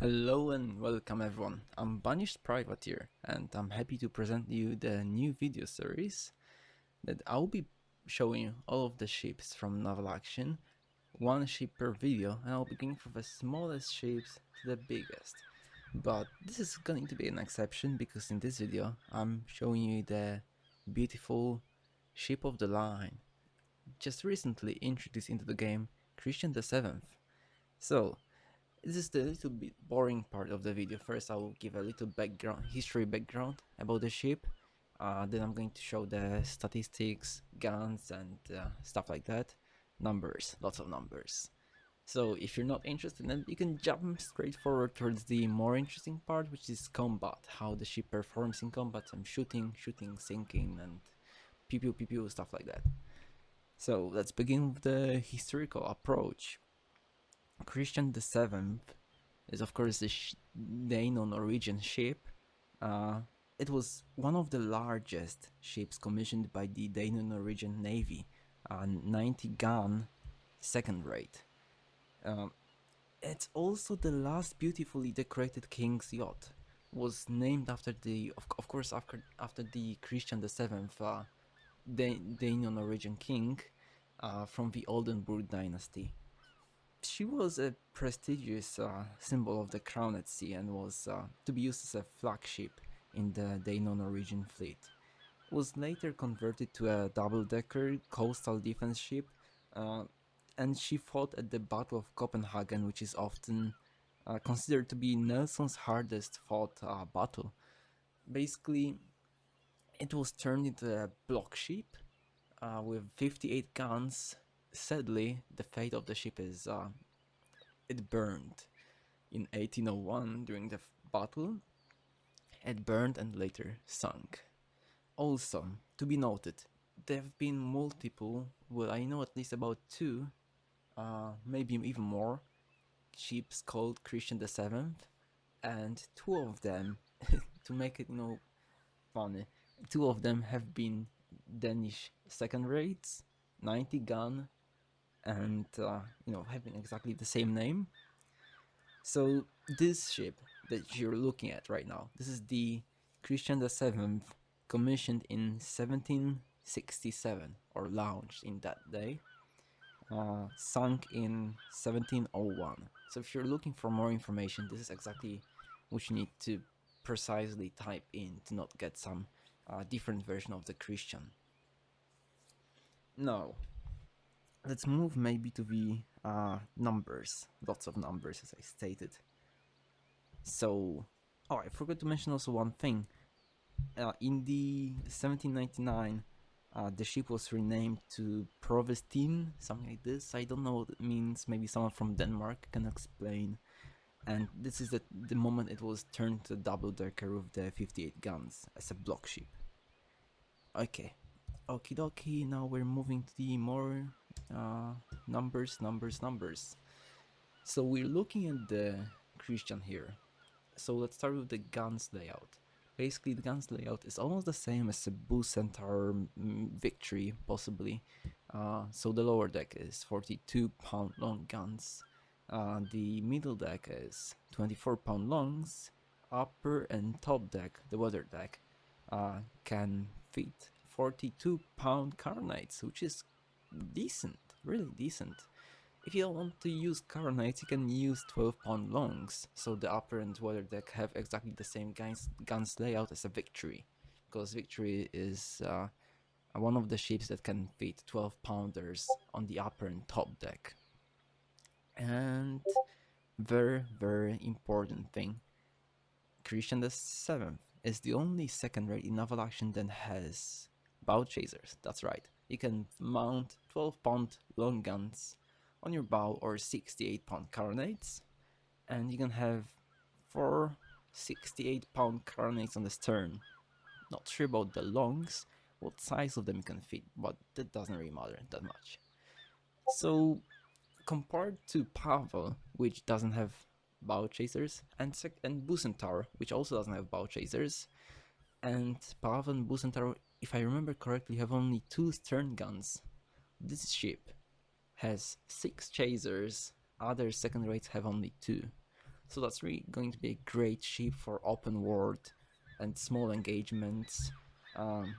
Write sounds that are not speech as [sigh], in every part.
Hello and welcome everyone, I'm Banished Privateer and I'm happy to present you the new video series that I'll be showing all of the ships from Naval Action, one ship per video and I'll begin from the smallest ships to the biggest. But this is going to be an exception because in this video I'm showing you the beautiful ship of the line, just recently introduced into the game, Christian the 7th. So, this is the little bit boring part of the video. First I will give a little background, history background about the ship. Uh, then I'm going to show the statistics, guns and uh, stuff like that. Numbers, lots of numbers. So if you're not interested then you can jump straight forward towards the more interesting part which is combat. How the ship performs in combat and shooting, shooting, sinking and pew pew pew pew stuff like that. So let's begin with the historical approach. Christian the Seventh is of course the Dano-Norwegian ship. Uh, it was one of the largest ships commissioned by the Dano-Norwegian Navy, a 90 gun second rate. Um, it's also the last beautifully decorated king's yacht. Was named after the, of, of course, after after the Christian the Seventh, uh, Dano-Norwegian king uh, from the Oldenburg dynasty she was a prestigious uh, symbol of the crown at sea and was uh, to be used as a flagship in the Dano-Norwegian fleet. It was later converted to a double-decker coastal defense ship uh, and she fought at the Battle of Copenhagen which is often uh, considered to be Nelson's hardest fought uh, battle. Basically it was turned into a block ship uh, with 58 guns sadly, the fate of the ship is uh, it burned in 1801 during the battle. It burned and later sunk. Also, to be noted, there have been multiple, well I know at least about two, uh, maybe even more, ships called Christian the Seventh, and two of them, [laughs] to make it you know funny, two of them have been Danish second rates, 90 gun and uh, you know having exactly the same name. So this ship that you're looking at right now, this is the Christian VII commissioned in 1767 or launched in that day, uh, sunk in 1701. So if you're looking for more information, this is exactly what you need to precisely type in to not get some uh, different version of the Christian. Now, let's move maybe to the uh, numbers. Lots of numbers, as I stated. So, oh, I forgot to mention also one thing. Uh, in the 1799, uh, the ship was renamed to Provestin, something like this. I don't know what it means. Maybe someone from Denmark can explain. And this is the, the moment it was turned to double decker with the 58 guns as a block ship. Okay, okie dokie. Now we're moving to the more uh, numbers, numbers, numbers. So we're looking at the Christian here. So let's start with the guns layout. Basically the guns layout is almost the same as the Bucentaur Centaur Victory, possibly. Uh, so the lower deck is 42 pound long guns. Uh, the middle deck is 24 pound longs. Upper and top deck, the weather deck, uh, can fit 42 pound carronades, which is decent, really decent. If you want to use carronades, you can use 12 pound longs, so the upper and water deck have exactly the same guns, guns layout as a Victory, because Victory is uh, one of the ships that can fit 12 pounders on the upper and top deck. And very, very important thing, Christian the 7th is the only second rate in naval action that has bow chasers, that's right you can mount 12 pound long guns on your bow or 68 pound carronades and you can have four 68 pound carronades on the stern. Not sure about the longs, what size of them you can fit, but that doesn't really matter that much. So compared to Pavel, which doesn't have bow chasers, and, and Bucentaur, which also doesn't have bow chasers, and Pavel and Bucentaur if I remember correctly, have only two stern guns. This ship has six chasers, other second rates have only two. So that's really going to be a great ship for open world and small engagements. Um,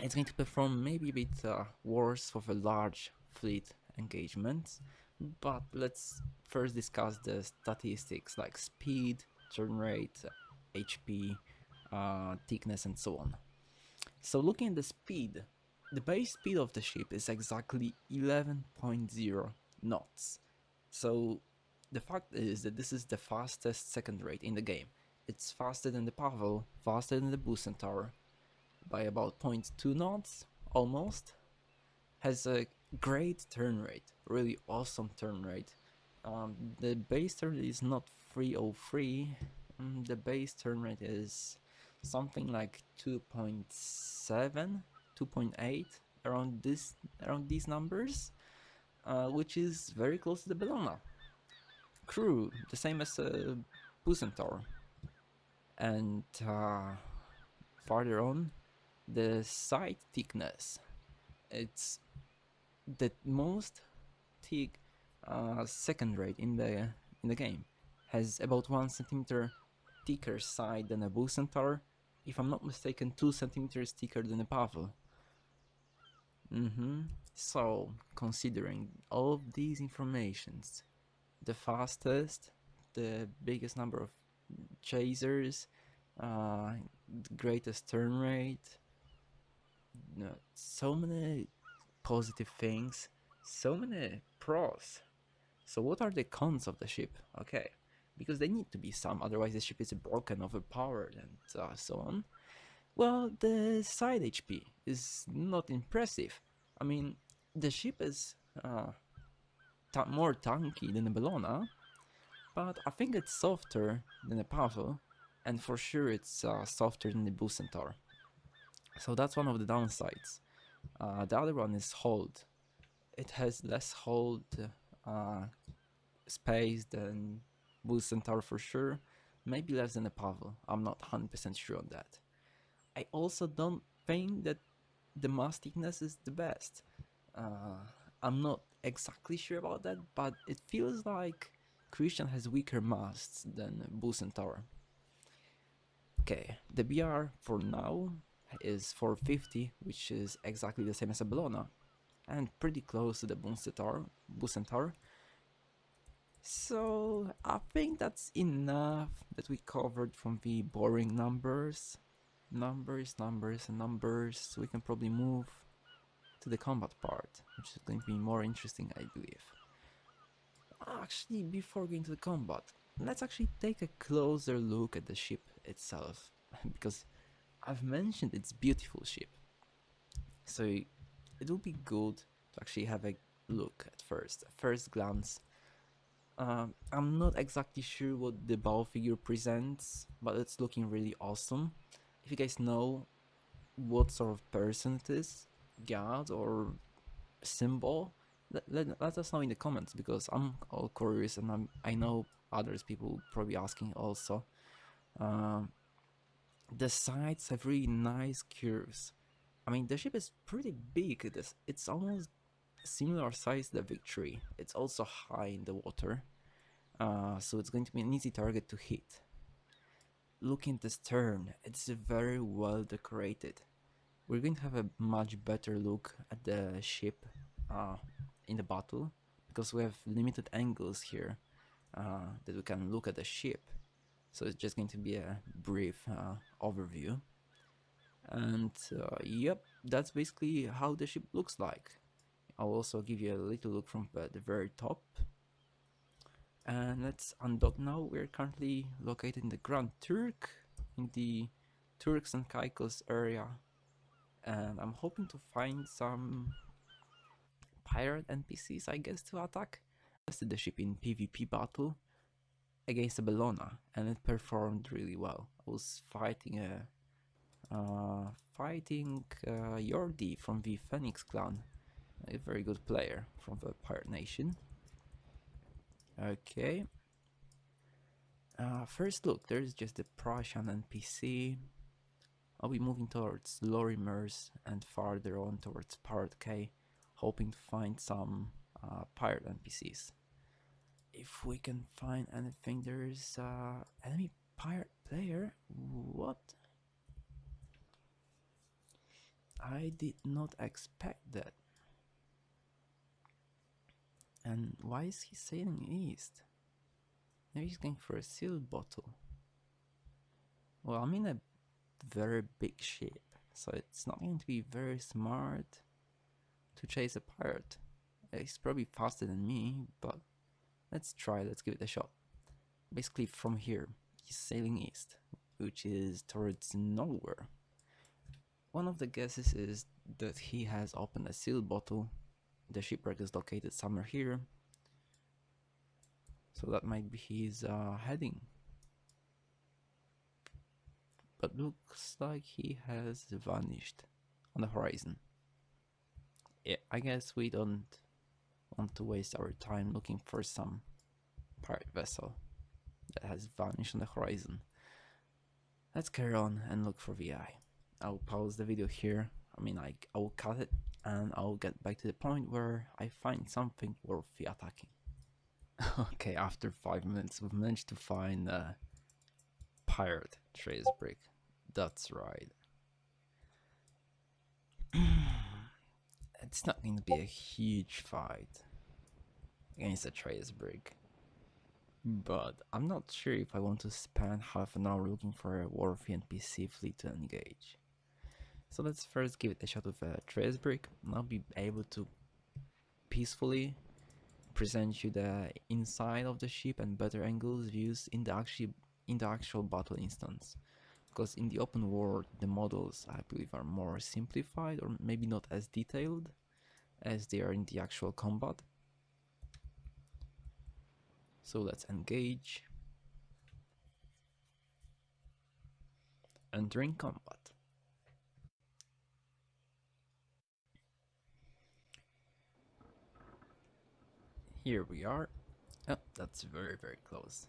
it's going to perform maybe a bit uh, worse for the large fleet engagements, but let's first discuss the statistics like speed, turn rate, HP, uh, thickness and so on. So looking at the speed, the base speed of the ship is exactly 11.0 knots. So the fact is that this is the fastest second rate in the game. It's faster than the Pavel, faster than the Bucentaur by about 0.2 knots, almost. Has a great turn rate, really awesome turn rate. Um, the base turn is not 303, um, the base turn rate is something like 2.7, 2.8 around this around these numbers, uh, which is very close to the Bellona. Crew, the same as uh, Bucentaur. And uh, farther on, the side thickness. It's the most thick uh, second rate in the in the game. Has about one centimeter thicker side than a Bucentaur. If I'm not mistaken, two centimeters thicker than a Pavel. Mm-hmm. So, considering all of these informations, the fastest, the biggest number of chasers, uh, greatest turn rate, so many positive things, so many pros. So what are the cons of the ship? Okay, because they need to be some, otherwise the ship is broken, overpowered, and uh, so on. Well, the side HP is not impressive. I mean, the ship is uh, more tanky than the Bellona, but I think it's softer than the Pavel, and for sure it's uh, softer than the Bucentaur. So that's one of the downsides. Uh, the other one is hold. It has less hold uh, space than Bucentaur for sure. Maybe less than a Pavel. I'm not 100% sure on that. I also don't think that the mast thickness is the best. Uh, I'm not exactly sure about that, but it feels like Christian has weaker masts than Bucentaur. Okay, the BR for now is 450, which is exactly the same as a Bellona, and pretty close to the Bucentaur. Bucentaur. So I think that's enough that we covered from the boring numbers. Numbers, numbers, and numbers. So we can probably move to the combat part, which is going to be more interesting, I believe. Actually, before going to the combat, let's actually take a closer look at the ship itself, [laughs] because I've mentioned its beautiful ship. So it will be good to actually have a look at first, first glance. Um, I'm not exactly sure what the bow figure presents, but it's looking really awesome. If you guys know what sort of person it is, god or symbol, let, let, let us know in the comments because I'm all curious and I'm, I know others people probably asking also. Um, the sides have really nice curves. I mean, the ship is pretty big. It is, it's almost similar size the Victory. It's also high in the water, uh, so it's going to be an easy target to hit. Looking at the stern, it's very well decorated. We're going to have a much better look at the ship uh, in the battle because we have limited angles here uh, that we can look at the ship so it's just going to be a brief uh, overview. And uh, yep, that's basically how the ship looks like. I'll also give you a little look from the very top. And let's undock now. We're currently located in the Grand Turk, in the Turks and Caicos area. And I'm hoping to find some pirate NPCs, I guess, to attack. I tested the ship in PvP battle against a Bellona and it performed really well. I was fighting a uh, fighting uh, Yordi from the Phoenix clan, a very good player from the Pirate Nation. Okay. Uh, first look, there's just the Prussian NPC. I'll be moving towards Lorimers and farther on towards Pirate K, hoping to find some uh, pirate NPCs. if we can find anything. There's uh enemy pirate player. What? I did not expect that. And why is he sailing east? Maybe he's going for a sealed bottle. Well, I'm in a very big ship, so it's not going to be very smart to chase a pirate. Uh, he's probably faster than me, but let's try, let's give it a shot. Basically, from here, he's sailing east, which is towards nowhere. One of the guesses is that he has opened a sealed bottle. The shipwreck is located somewhere here. So that might be his uh, heading. But looks like he has vanished on the horizon. Yeah, I guess we don't want to waste our time looking for some pirate vessel that has vanished on the horizon. Let's carry on and look for VI. I'll pause the video here. I mean, I, I will cut it and I'll get back to the point where I find something worthy attacking. [laughs] okay, after 5 minutes we've managed to find a pirate trace brick. That's right. [clears throat] it's not going to be a huge fight against a trace brick. But I'm not sure if I want to spend half an hour looking for a worthy NPC fleet to engage. So let's first give it a shot with a trace brick and I'll be able to peacefully present you the inside of the ship and better angles views in the actual in the actual battle instance. Because in the open world the models I believe are more simplified or maybe not as detailed as they are in the actual combat. So let's engage. Entering combat. Here we are. Oh, that's very very close.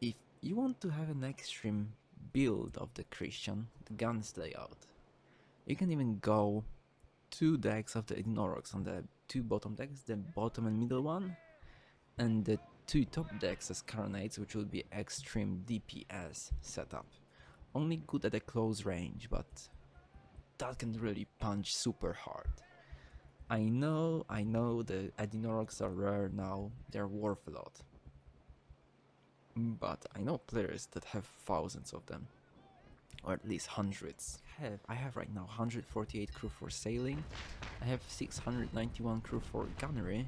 If you want to have an extreme build of the Christian, the guns layout, you can even go two decks of the Edinorogs on the two bottom decks, the bottom and middle one, and the two top decks as Carronades, which will be extreme DPS setup. Only good at a close range, but that can really punch super hard. I know, I know the Edinorogs are rare now, they're worth a lot. But I know players that have thousands of them. Or at least hundreds. I have, I have right now 148 crew for sailing, I have 691 crew for gunnery,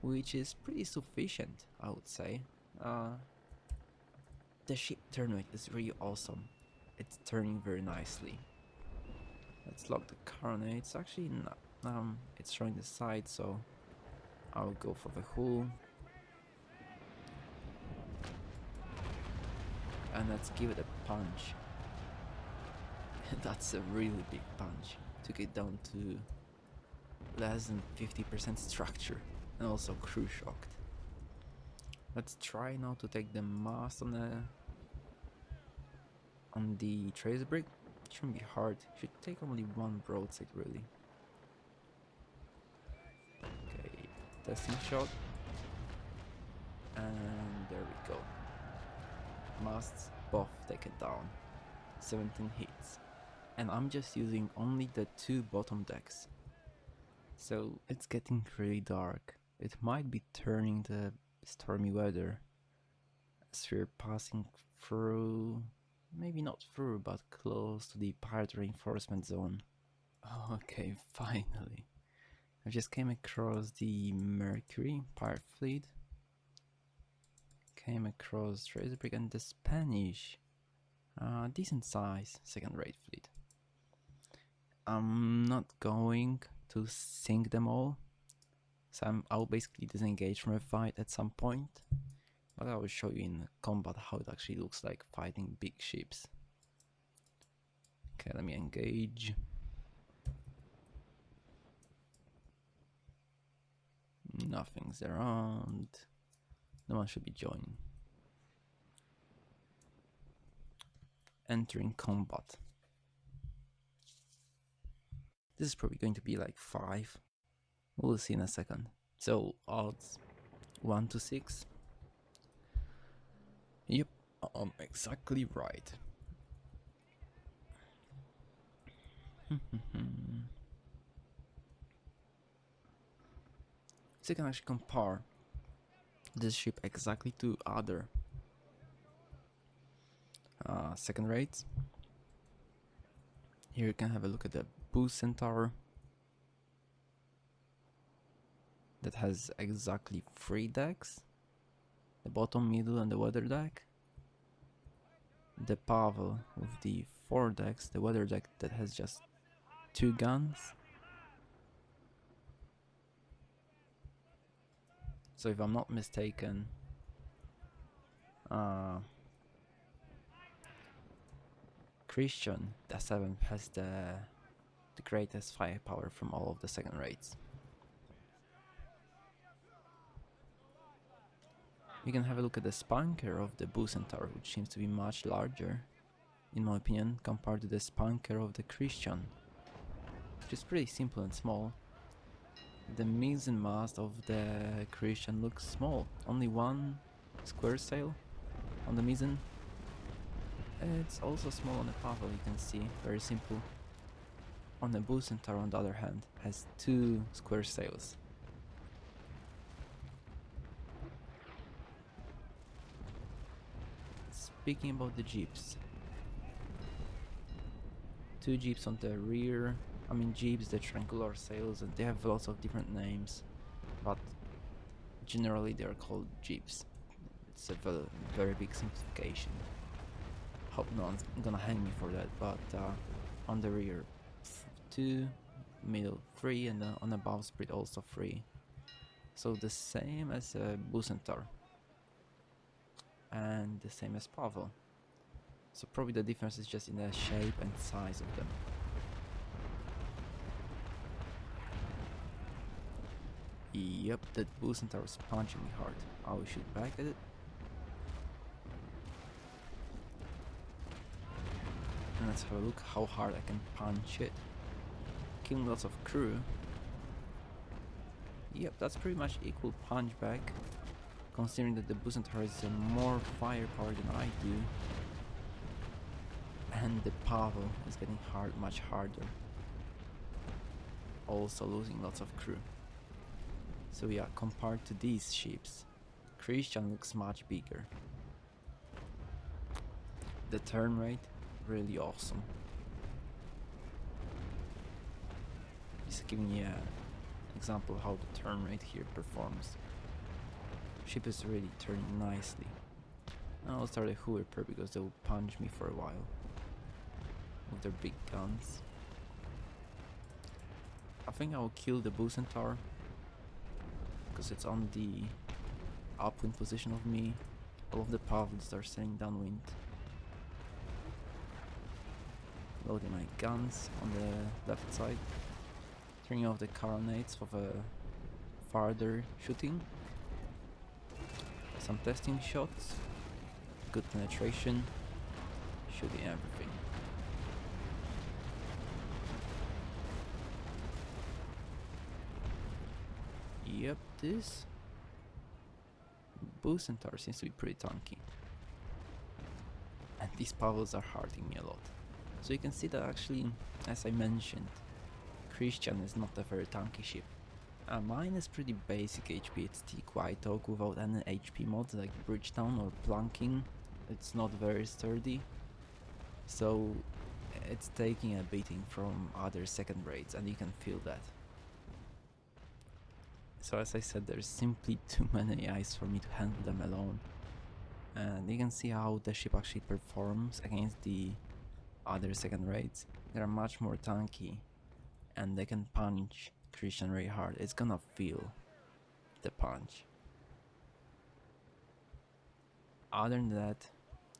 which is pretty sufficient, I would say. Uh, the ship turn rate is really awesome. It's turning very nicely. Let's lock the carronade. It's actually not um, it's showing the side, so I'll go for the hull. And let's give it a punch. [laughs] That's a really big punch. Took it down to less than 50% structure and also crew shocked. Let's try now to take the mast on the on the trace brick. Shouldn't be hard. Should take only one broadside really. Testing shot. And there we go. Masts both taken down. 17 hits. And I'm just using only the two bottom decks. So it's getting really dark. It might be turning the stormy weather as we're passing through, maybe not through, but close to the pirate reinforcement zone. [laughs] Okay, finally. I just came across the Mercury pirate fleet. Came across Tracebrick and the Spanish, uh, decent size second rate fleet. I'm not going to sink them all, so I'm, I'll basically disengage from a fight at some point, but I will show you in combat how it actually looks like fighting big ships. Okay, let me engage. Nothing's around. No one should be joining. Entering combat. This is probably going to be like 5. We'll see in a second. So, odds. 1 to 6. Yep, I'm exactly right. [laughs] Hmm, hmm, hmm. So you can actually compare this ship exactly to other uh, second rates. Here you can have a look at the Bucentaur that has exactly three decks the bottom, middle, and the weather deck. The Pavel with the four decks, the weather deck that has just two guns. So if I'm not mistaken, uh, Christian, the seventh, has the the greatest firepower from all of the second rates. You can have a look at the spanker of the Bucentaur, which seems to be much larger, in my opinion, compared to the spanker of the Christian, which is pretty simple and small. The mizzen mast of the creation looks small, only one square sail on the mizzen. It's also small on the Pavel, you can see, very simple. On the Bucentaur, on the other hand, has two square sails. Speaking about the jibs, two jibs on the rear. I mean jibs, the triangular sails, and they have lots of different names, but generally they are called jibs. It's a ve very big simplification. Hope no one's gonna hang me for that, but uh, on the rear, two, middle three, and uh, on the bowsprit also three. So the same as a Bucentaur and the same as Pavel. So probably the difference is just in the shape and size of them. Yep, that Bucentaur is punching me hard. I will shoot back at it. And let's have a look how hard I can punch it. Killing lots of crew. Yep, that's pretty much equal punch back considering that the Bucentaur has more firepower than I do. And the Pavel is getting hard, much harder. Also losing lots of crew. So yeah, compared to these ships, Christian looks much bigger. The turn rate, really awesome. Just giving you an example how the turn rate here performs. Ship is really turning nicely. I'll start a Hooper because they'll punch me for a while. With their big guns. I think I will kill the Bucentaur. Because it's on the upwind position of me. All of the Pavls are sailing downwind. Loading my guns on the left side. Turning off the carronades for the farther shooting some testing shots, good penetration, shooting everything. Yep, this Bucentaur seems to be pretty tanky. And these Pavels are hurting me a lot. So you can see that actually, as I mentioned, Christian is not a very tanky ship. Uh, mine is pretty basic HP, it's T-Quiet without any HP mods like Bridgetown or Planking. It's not very sturdy. So it's taking a beating from other second rates and you can feel that. So as I said, there's simply [laughs] too many eyes for me to handle them alone. And you can see how the ship actually performs against the other second rates. They're much more tanky and they can punch Christian very hard, it's gonna feel the punch. Other than that,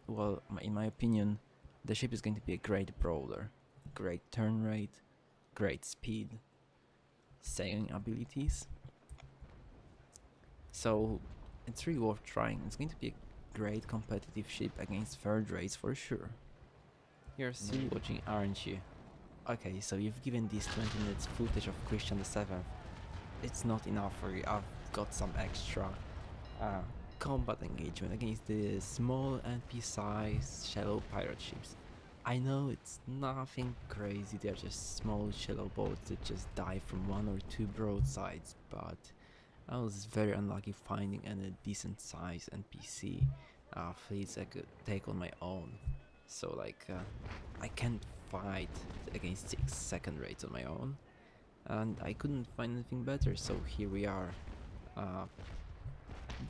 well, in my opinion, the ship is going to be a great brawler. Great turn rate, great speed, sailing abilities. So it's really worth trying. It's going to be a great competitive ship against third rates for sure. You're still watching, aren't you? Okay, so you've given these 20 minutes footage of Christian VII. It's not enough for you, I've got some extra uh, combat engagement against the small NP-sized shallow pirate ships. I know it's nothing crazy, they're just small shallow boats that just die from one or two broadsides, but I was very unlucky finding any decent size NPC uh, fleets I could take on my own. So like, uh, I can't fight against 6 second rates on my own, and I couldn't find anything better, so here we are. Uh,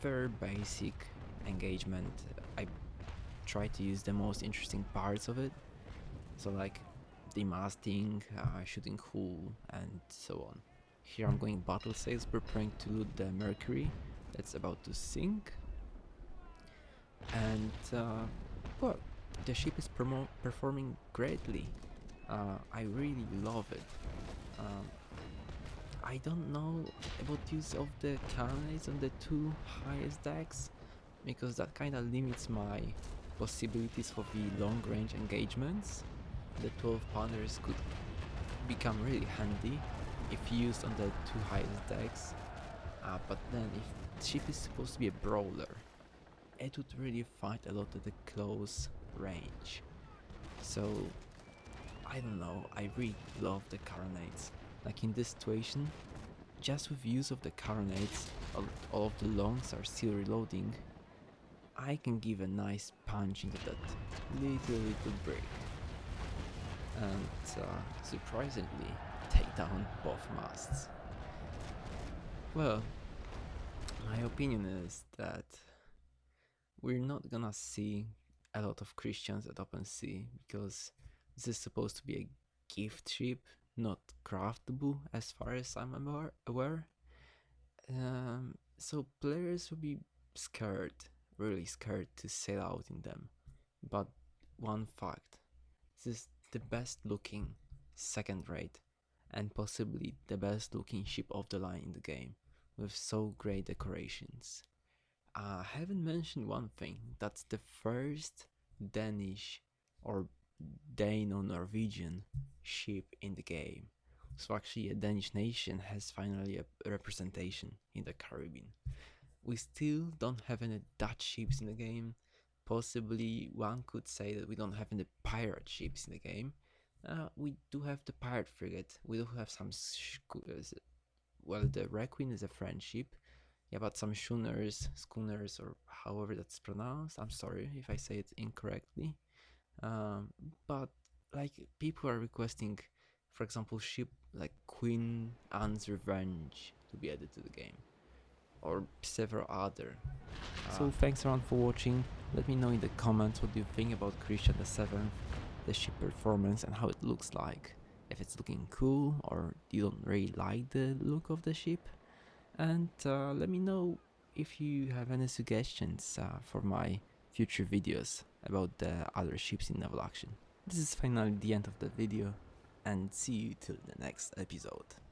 very basic engagement. I try to use the most interesting parts of it. So like demasting, uh, shooting cool, and so on. Here I'm going battle sails, preparing to loot the Mercury that's about to sink. And uh, well, the ship is performing greatly. Uh, I really love it. Um, I don't know about use of the carronades on the two highest decks because that kinda limits my possibilities for the long range engagements. The 12 pounders could become really handy if used on the two highest decks, uh, but then if ship is supposed to be a brawler, it would really fight a lot at the close range. So I don't know, I really love the carronades. Like in this situation, just with use of the carronades, all of the longs are still reloading, I can give a nice punch into that little little brick. And uh, surprisingly, down both masts. Well, my opinion is that we're not gonna see a lot of Christians at Open Sea because this is supposed to be a gift ship not craftable as far as I'm aware. Um, so players will be scared, really scared to sail out in them. But one fact, this is the best looking second rate and possibly the best looking ship of the line in the game with so great decorations. Uh, I haven't mentioned one thing, that's the first Danish or Dano-Norwegian ship in the game. So actually a Danish nation has finally a representation in the Caribbean. We still don't have any Dutch ships in the game. Possibly one could say that we don't have any pirate ships in the game. Uh, we do have the pirate frigate. We do have some well, the Requiem is a French ship. Yeah, but some schooners, schooners, or however that's pronounced. I'm sorry if I say it incorrectly. Um, but like people are requesting, for example, ship like Queen Anne's Revenge to be added to the game, or several other. Uh, so thanks around for watching. Let me know in the comments what you think about Christian the Seventh, the ship performance and how it looks like. If it's looking cool or you don't really like the look of the ship. And uh, let me know if you have any suggestions uh, for my future videos about the other ships in naval action. This is finally the end of the video and see you till the next episode.